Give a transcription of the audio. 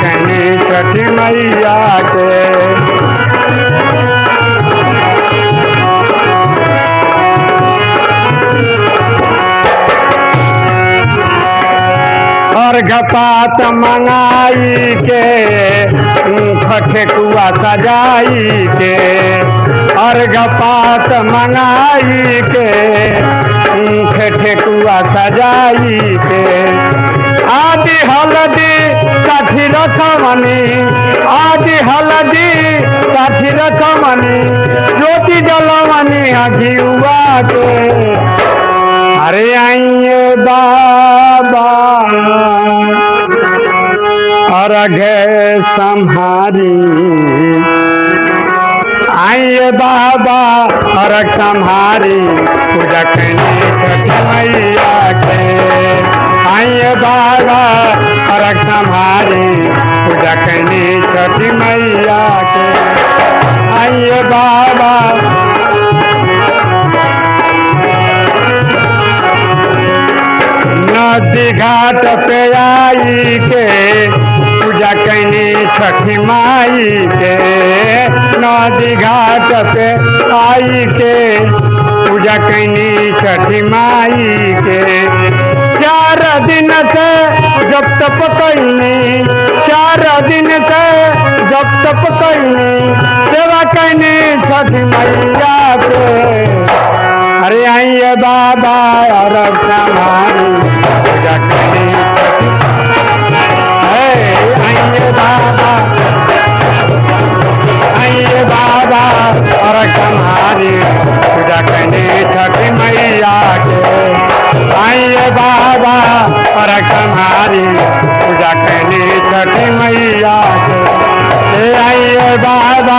कहनी छठी मैया के अर्घपात मंगाई के ठेकुआ सजाई के। अर्घपात मंगाई के ठेकुआ सजाई के। आदि हलदी साठी रथमनी आदि हलदी साठी रथमनी ज्योति जलमनी अघियुआ के अरे आइए बाबा अर्घ संहारी। आइए बाबा अर्घ संहारी। पूजा बाबा अर्घ संहारी पूजा करनी छठ मैया के। आइए बाबा। नदी घाट पे आई के पूजा कैनी छठी माई के। नदी घाट पे आई के पूजा कैनी छठी माई के। चार दिन के जब तप करने। चार दिन के जब तप करने। सेवा करने छठी मैया के। अरे आइए बाबा और हमारी पूजा बाबा और कमारी पूजा करनी छठी मैया आइए बाबा